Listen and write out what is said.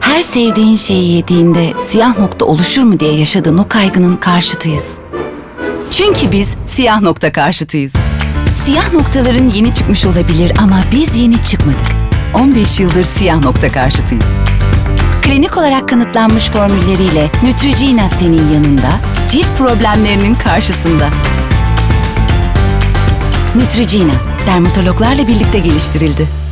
Her sevdiğin şeyi yediğinde siyah nokta oluşur mu diye yaşadığın o kaygının karşıtıyız. Çünkü biz siyah nokta karşıtıyız. Siyah noktaların yeni çıkmış olabilir ama biz yeni çıkmadık. 15 yıldır siyah nokta karşıtıyız. Klinik olarak kanıtlanmış formülleriyle Neutrogena senin yanında, cilt problemlerinin karşısında. Neutrogena, dermatologlarla birlikte geliştirildi.